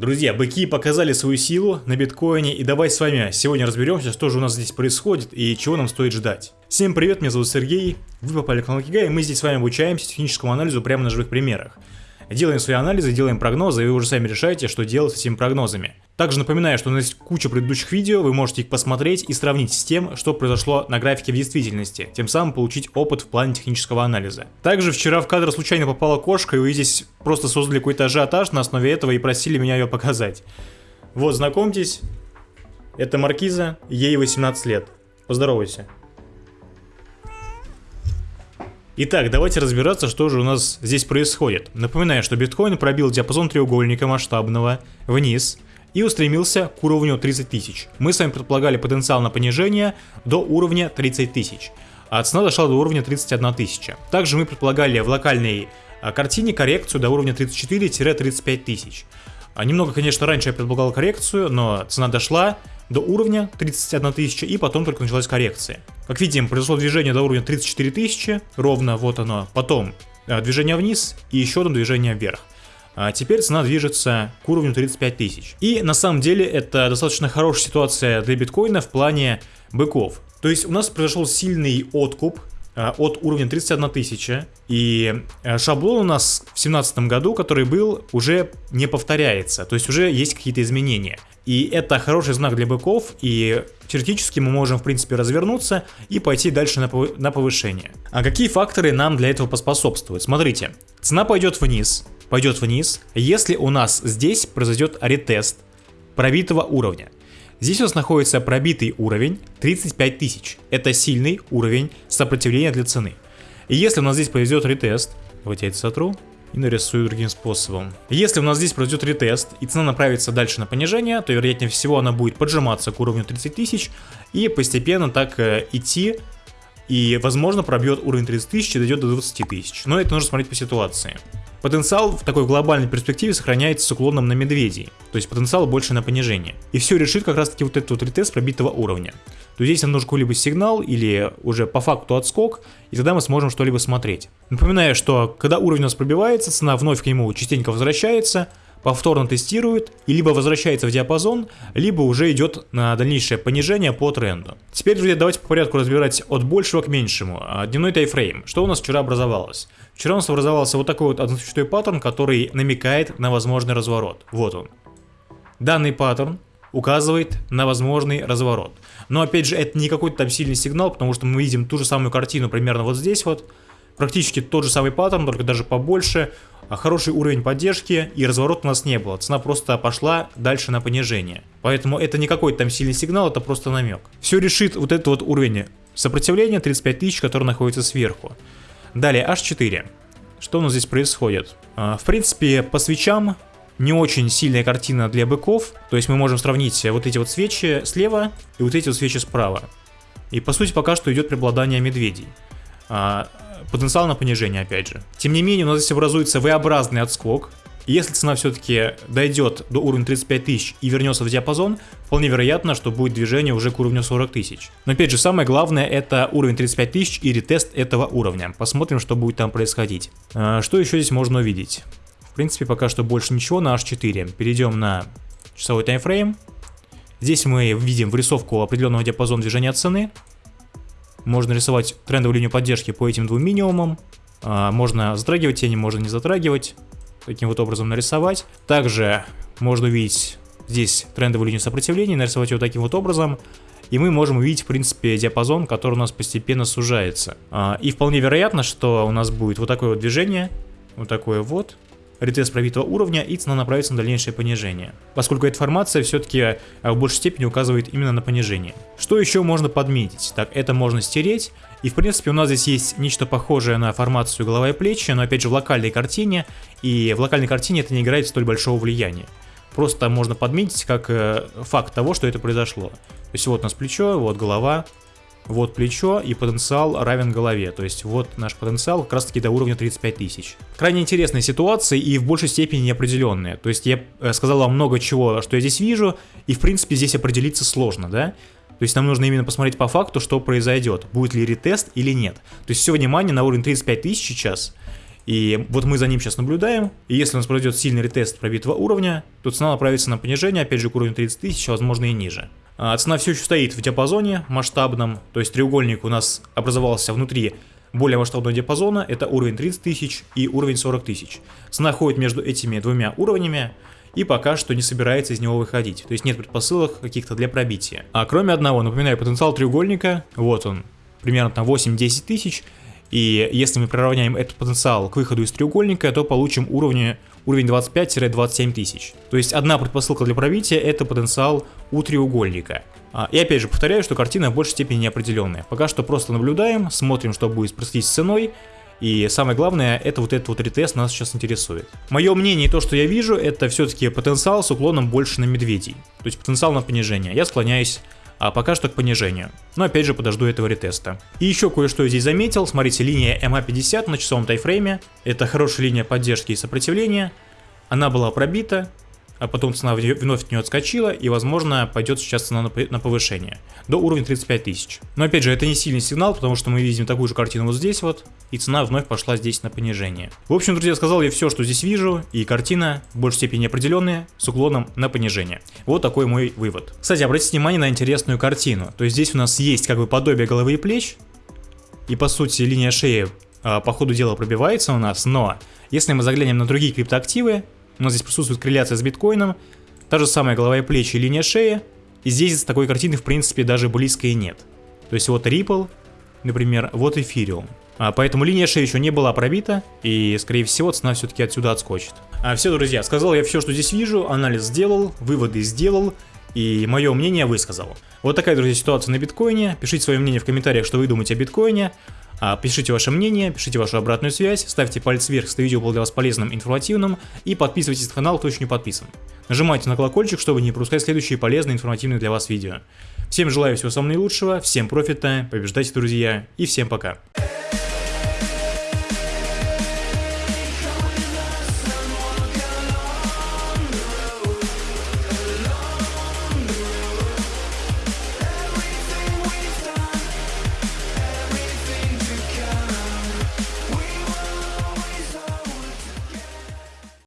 Друзья, быки показали свою силу на биткоине и давай с вами сегодня разберемся, что же у нас здесь происходит и чего нам стоит ждать. Всем привет, меня зовут Сергей, вы попали к Кигай, и мы здесь с вами обучаемся техническому анализу прямо на живых примерах. Делаем свои анализы, делаем прогнозы, и вы уже сами решаете, что делать с этими прогнозами. Также напоминаю, что у нас есть куча предыдущих видео, вы можете их посмотреть и сравнить с тем, что произошло на графике в действительности, тем самым получить опыт в плане технического анализа. Также вчера в кадр случайно попала кошка, и вы здесь просто создали какой-то ажиотаж на основе этого и просили меня ее показать. Вот, знакомьтесь, это Маркиза, ей 18 лет. Поздоровайся. Итак, давайте разбираться, что же у нас здесь происходит. Напоминаю, что биткоин пробил диапазон треугольника масштабного вниз и устремился к уровню 30 тысяч. Мы с вами предполагали потенциал на понижение до уровня 30 тысяч, а цена дошла до уровня 31 тысяча. Также мы предполагали в локальной а, картине коррекцию до уровня 34-35 тысяч. А, немного, конечно, раньше я предполагал коррекцию, но цена дошла до уровня 31 тысяча и потом только началась коррекция. Как видим, произошло движение до уровня 34 тысячи, ровно вот оно, потом э, движение вниз и еще одно движение вверх. А теперь цена движется к уровню 35 тысяч. И на самом деле это достаточно хорошая ситуация для биткоина в плане быков. То есть у нас произошел сильный откуп Э, от уровня 31 тысяча. И э, шаблон у нас в 2017 году, который был, уже не повторяется. То есть уже есть какие-то изменения. И это хороший знак для быков, и теоретически мы можем, в принципе, развернуться и пойти дальше на повышение. А какие факторы нам для этого поспособствуют? Смотрите, цена пойдет вниз, пойдет вниз, если у нас здесь произойдет ретест пробитого уровня. Здесь у нас находится пробитый уровень 35 тысяч. Это сильный уровень сопротивления для цены. И если у нас здесь произойдет ретест, давайте я это сотру и нарисую другим способом. Если у нас здесь произойдет ретест и цена направится дальше на понижение, то вероятнее всего она будет поджиматься к уровню 30 тысяч и постепенно так э, идти и возможно пробьет уровень 30 тысяч и дойдет до 20 тысяч. Но это нужно смотреть по ситуации. Потенциал в такой глобальной перспективе сохраняется с уклоном на медведей, то есть потенциал больше на понижение. И все решит как раз таки вот этот вот ретест пробитого уровня. То есть здесь нам нужен какой-либо сигнал или уже по факту отскок, и тогда мы сможем что-либо смотреть. Напоминаю, что когда уровень у нас пробивается, цена вновь к нему частенько возвращается, повторно тестирует и либо возвращается в диапазон, либо уже идет на дальнейшее понижение по тренду. Теперь, друзья, давайте по порядку разбирать от большего к меньшему. А, дневной тайфрейм. Что у нас вчера образовалось? Вчера у нас образовался вот такой вот одночасовой паттерн, который намекает на возможный разворот. Вот он. Данный паттерн указывает на возможный разворот. Но опять же, это не какой-то там сильный сигнал, потому что мы видим ту же самую картину примерно вот здесь вот. Практически тот же самый паттерн, только даже побольше. А хороший уровень поддержки и разворот у нас не было. Цена просто пошла дальше на понижение. Поэтому это не какой-то там сильный сигнал, это просто намек. Все решит вот этот вот уровень сопротивления 35 тысяч, который находится сверху. Далее H4. Что у нас здесь происходит? А, в принципе, по свечам не очень сильная картина для быков. То есть мы можем сравнить вот эти вот свечи слева и вот эти вот свечи справа. И по сути пока что идет преобладание медведей. Потенциал на понижение опять же. Тем не менее у нас здесь образуется V-образный отскок. если цена все-таки дойдет до уровня 35 тысяч и вернется в диапазон, вполне вероятно, что будет движение уже к уровню 40 тысяч. Но опять же, самое главное это уровень 35 тысяч и ретест этого уровня. Посмотрим, что будет там происходить. А, что еще здесь можно увидеть? В принципе, пока что больше ничего на H4. Перейдем на часовой таймфрейм. Здесь мы видим врисовку определенного диапазона движения цены. Можно рисовать трендовую линию поддержки по этим двум минимумам. А, можно затрагивать тени, можно не затрагивать. Таким вот образом нарисовать. Также можно увидеть здесь трендовую линию сопротивления, нарисовать ее таким вот образом. И мы можем увидеть, в принципе, диапазон, который у нас постепенно сужается. А, и вполне вероятно, что у нас будет вот такое вот движение. Вот такое вот ретест пробитого уровня и цена направится на дальнейшее понижение. Поскольку эта формация все-таки э, в большей степени указывает именно на понижение. Что еще можно подметить? Так, это можно стереть. И в принципе у нас здесь есть нечто похожее на формацию голова и плечи, но опять же в локальной картине. И в локальной картине это не играет столь большого влияния. Просто можно подметить как э, факт того, что это произошло. То есть вот у нас плечо, вот голова, вот плечо и потенциал равен голове. То есть вот наш потенциал как раз таки до уровня 35 тысяч. Крайне интересная ситуация и в большей степени неопределенная. То есть я э, сказал вам много чего, что я здесь вижу, и в принципе здесь определиться сложно, да? То есть нам нужно именно посмотреть по факту, что произойдет, будет ли ретест или нет. То есть все внимание на уровень 35 тысяч сейчас. И вот мы за ним сейчас наблюдаем, и если у нас произойдет сильный ретест пробитого уровня, то цена направится на понижение, опять же к уровню 30 тысяч, возможно и ниже. А цена все еще стоит в диапазоне масштабном, то есть треугольник у нас образовался внутри более масштабного диапазона, это уровень 30 тысяч и уровень 40 тысяч. Цена ходит между этими двумя уровнями, и пока что не собирается из него выходить, то есть нет предпосылок каких-то для пробития. А кроме одного, напоминаю, потенциал треугольника, вот он, примерно там 8-10 тысяч, и если мы приравняем этот потенциал к выходу из треугольника, то получим уровни, уровень 25-27 тысяч. То есть одна предпосылка для пробития это потенциал у треугольника. А, и опять же повторяю, что картина в большей степени неопределенная. Пока что просто наблюдаем, смотрим, что будет происходить с ценой. И самое главное, это вот этот вот ретест нас сейчас интересует. Мое мнение и то, что я вижу, это все-таки потенциал с уклоном больше на медведей. То есть потенциал на понижение. Я склоняюсь а пока что к понижению. Но опять же подожду этого ретеста. И еще кое-что здесь заметил, смотрите, линия MA50 на часовом тайфрейме, это хорошая линия поддержки и сопротивления, она была пробита, а потом цена вновь от нее отскочила, и возможно пойдет сейчас цена на повышение, до уровня 35 тысяч. Но опять же, это не сильный сигнал, потому что мы видим такую же картину вот здесь вот, и цена вновь пошла здесь на понижение. В общем, друзья, сказал я все, что здесь вижу, и картина в большей степени определенная, с уклоном на понижение. Вот такой мой вывод. Кстати, обратите внимание на интересную картину. То есть здесь у нас есть как бы подобие головы и плеч, и по сути линия шеи а, по ходу дела пробивается у нас, но если мы заглянем на другие криптоактивы, у нас здесь присутствует корреляция с биткоином, та же самая голова и плечи линия шеи, и здесь такой картины в принципе даже близко и нет. То есть вот Ripple, например, вот Ethereum. А, поэтому линия шеи еще не была пробита, и скорее всего цена все-таки отсюда отскочит. А, все, друзья, сказал я все, что здесь вижу, анализ сделал, выводы сделал, и мое мнение высказал. Вот такая, друзья, ситуация на биткоине. Пишите свое мнение в комментариях, что вы думаете о биткоине. А, пишите ваше мнение, пишите вашу обратную связь, ставьте палец вверх, если видео было для вас полезным, информативным, и подписывайтесь на канал, кто еще не подписан. Нажимайте на колокольчик, чтобы не пропускать следующие полезные, информативные для вас видео. Всем желаю всего самого наилучшего, всем профита, побеждайте, друзья, и всем пока.